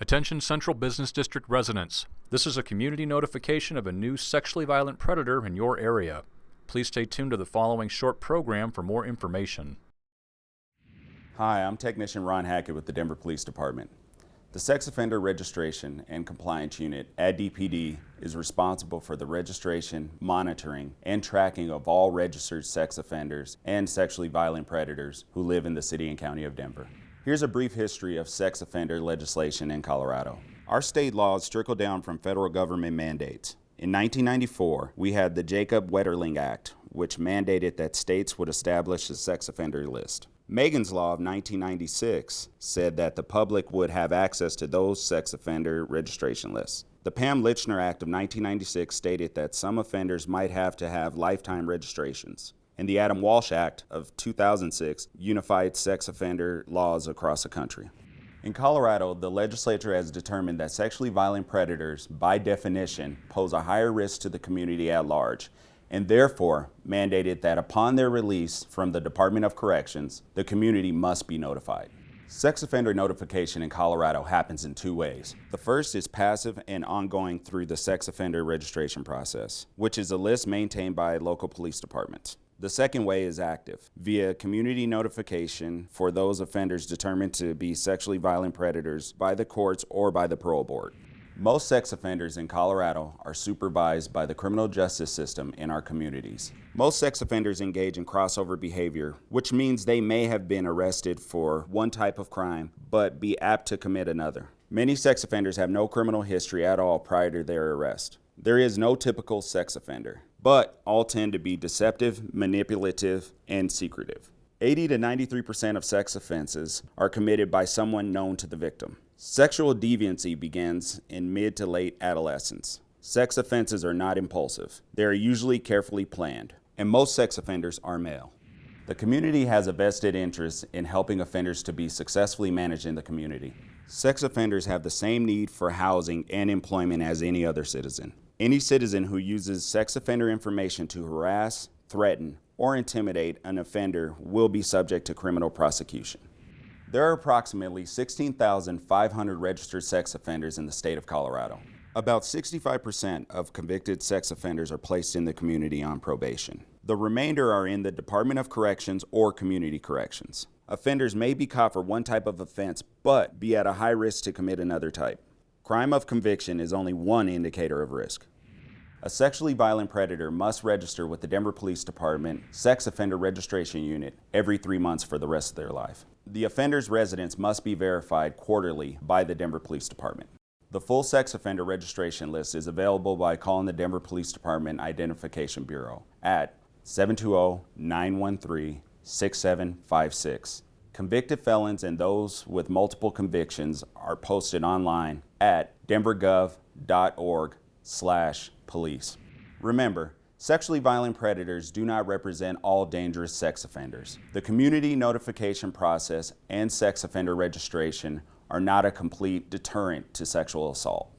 Attention Central Business District residents. This is a community notification of a new sexually violent predator in your area. Please stay tuned to the following short program for more information. Hi, I'm Technician Ron Hackett with the Denver Police Department. The Sex Offender Registration and Compliance Unit at DPD is responsible for the registration, monitoring, and tracking of all registered sex offenders and sexually violent predators who live in the City and County of Denver. Here's a brief history of sex offender legislation in Colorado. Our state laws trickle down from federal government mandates. In 1994, we had the Jacob Wetterling Act, which mandated that states would establish a sex offender list. Megan's Law of 1996 said that the public would have access to those sex offender registration lists. The Pam Lychner Act of 1996 stated that some offenders might have to have lifetime registrations and the Adam Walsh Act of 2006 unified sex offender laws across the country. In Colorado, the legislature has determined that sexually violent predators, by definition, pose a higher risk to the community at large, and therefore mandated that upon their release from the Department of Corrections, the community must be notified. Sex offender notification in Colorado happens in two ways. The first is passive and ongoing through the sex offender registration process, which is a list maintained by local police departments. The second way is active, via community notification for those offenders determined to be sexually violent predators by the courts or by the parole board. Most sex offenders in Colorado are supervised by the criminal justice system in our communities. Most sex offenders engage in crossover behavior, which means they may have been arrested for one type of crime, but be apt to commit another. Many sex offenders have no criminal history at all prior to their arrest. There is no typical sex offender but all tend to be deceptive, manipulative, and secretive. 80 to 93% of sex offenses are committed by someone known to the victim. Sexual deviancy begins in mid to late adolescence. Sex offenses are not impulsive. They are usually carefully planned, and most sex offenders are male. The community has a vested interest in helping offenders to be successfully managed in the community. Sex offenders have the same need for housing and employment as any other citizen. Any citizen who uses sex offender information to harass, threaten, or intimidate an offender will be subject to criminal prosecution. There are approximately 16,500 registered sex offenders in the state of Colorado. About 65% of convicted sex offenders are placed in the community on probation. The remainder are in the Department of Corrections or Community Corrections. Offenders may be caught for one type of offense, but be at a high risk to commit another type. Crime of conviction is only one indicator of risk. A sexually violent predator must register with the Denver Police Department Sex Offender Registration Unit every three months for the rest of their life. The offender's residence must be verified quarterly by the Denver Police Department. The full sex offender registration list is available by calling the Denver Police Department Identification Bureau at 720-913-6756 Convicted felons and those with multiple convictions are posted online at denvergov.org slash police. Remember, sexually violent predators do not represent all dangerous sex offenders. The community notification process and sex offender registration are not a complete deterrent to sexual assault.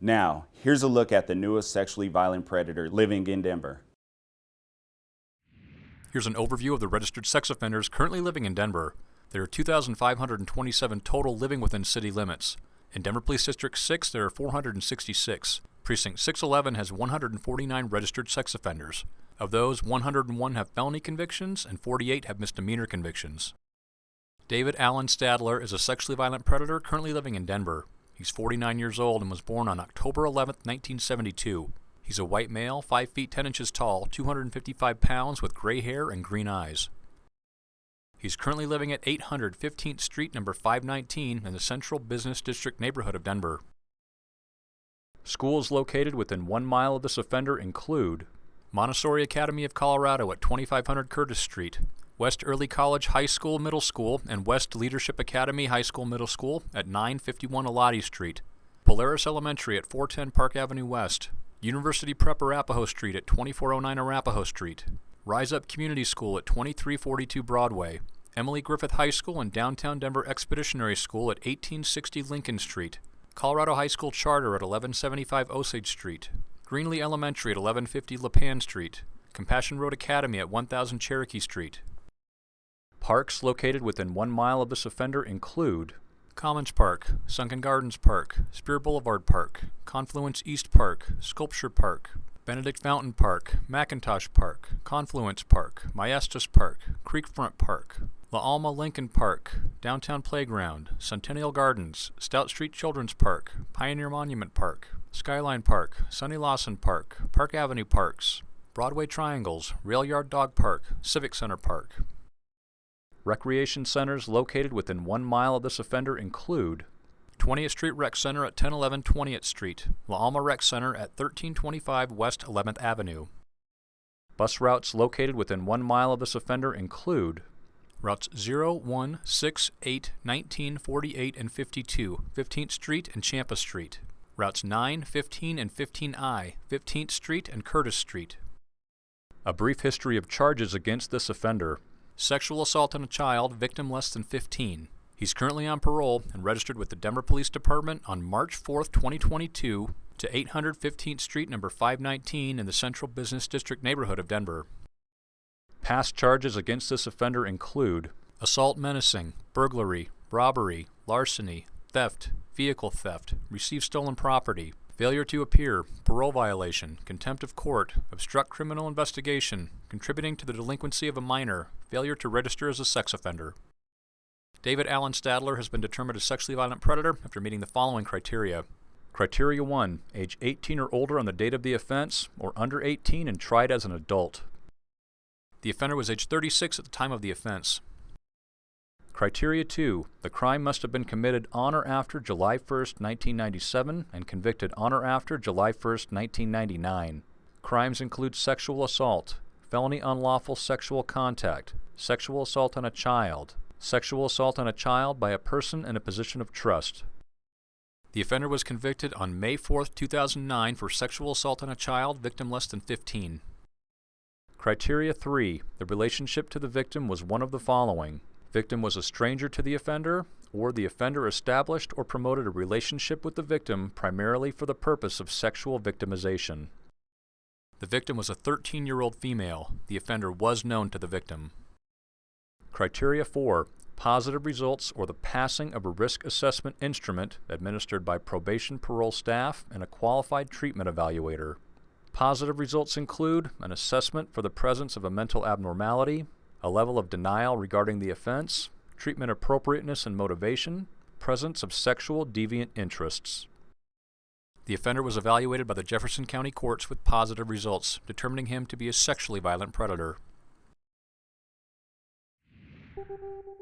Now, here's a look at the newest sexually violent predator living in Denver. Here's an overview of the registered sex offenders currently living in Denver. There are 2,527 total living within city limits. In Denver Police District 6, there are 466. Precinct 611 has 149 registered sex offenders. Of those, 101 have felony convictions and 48 have misdemeanor convictions. David Allen Stadler is a sexually violent predator currently living in Denver. He's 49 years old and was born on October 11, 1972. He's a white male, 5 feet 10 inches tall, 255 pounds, with gray hair and green eyes. He's currently living at 800 15th Street, number 519, in the Central Business District neighborhood of Denver. Schools located within one mile of this offender include Montessori Academy of Colorado at 2500 Curtis Street, West Early College High School Middle School and West Leadership Academy High School Middle School at 951 Elati Street, Polaris Elementary at 410 Park Avenue West, University Prep Arapahoe Street at 2409 Arapahoe Street, Rise Up Community School at 2342 Broadway, Emily Griffith High School and Downtown Denver Expeditionary School at 1860 Lincoln Street, Colorado High School Charter at 1175 Osage Street, Greenlee Elementary at 1150 Lipan Street, Compassion Road Academy at 1000 Cherokee Street. Parks located within one mile of this offender include Commons Park, Sunken Gardens Park, Speer Boulevard Park, Confluence East Park, Sculpture Park, Benedict Fountain Park, McIntosh Park, Confluence Park, Maestas Park, Creekfront Park, La Alma Lincoln Park, Downtown Playground, Centennial Gardens, Stout Street Children's Park, Pioneer Monument Park, Skyline Park, Sonny Lawson Park, Park Avenue Parks, Broadway Triangles, Rail Yard Dog Park, Civic Center Park. Recreation centers located within one mile of this offender include 20th Street Rec Center at 1011 20th Street, La Alma Rec Center at 1325 West 11th Avenue. Bus routes located within one mile of this offender include routes 0, 1, 6, 8, 19, 48, and 52, 15th Street and Champa Street, routes 9, 15, and 15I, 15th Street and Curtis Street. A brief history of charges against this offender. Sexual assault on a child, victim less than 15. He's currently on parole and registered with the Denver Police Department on March 4, 2022 to 815th Street, number 519 in the Central Business District neighborhood of Denver. Past charges against this offender include assault menacing, burglary, robbery, larceny, theft, vehicle theft, receive stolen property, failure to appear, parole violation, contempt of court, obstruct criminal investigation, contributing to the delinquency of a minor, failure to register as a sex offender. David Allen Stadler has been determined a sexually violent predator after meeting the following criteria. Criteria 1. Age 18 or older on the date of the offense, or under 18 and tried as an adult. The offender was age 36 at the time of the offense. Criteria 2. The crime must have been committed on or after July 1, 1997 and convicted on or after July 1, 1999. Crimes include sexual assault, felony unlawful sexual contact, sexual assault on a child, sexual assault on a child by a person in a position of trust. The offender was convicted on May 4, 2009 for sexual assault on a child, victim less than 15. Criteria 3. The relationship to the victim was one of the following. Victim was a stranger to the offender, or the offender established or promoted a relationship with the victim primarily for the purpose of sexual victimization. The victim was a 13-year-old female. The offender was known to the victim. Criteria 4. Positive results or the passing of a risk assessment instrument administered by probation parole staff and a qualified treatment evaluator. Positive results include an assessment for the presence of a mental abnormality, a level of denial regarding the offense, treatment appropriateness and motivation, presence of sexual deviant interests. The offender was evaluated by the Jefferson County courts with positive results, determining him to be a sexually violent predator. Thank you.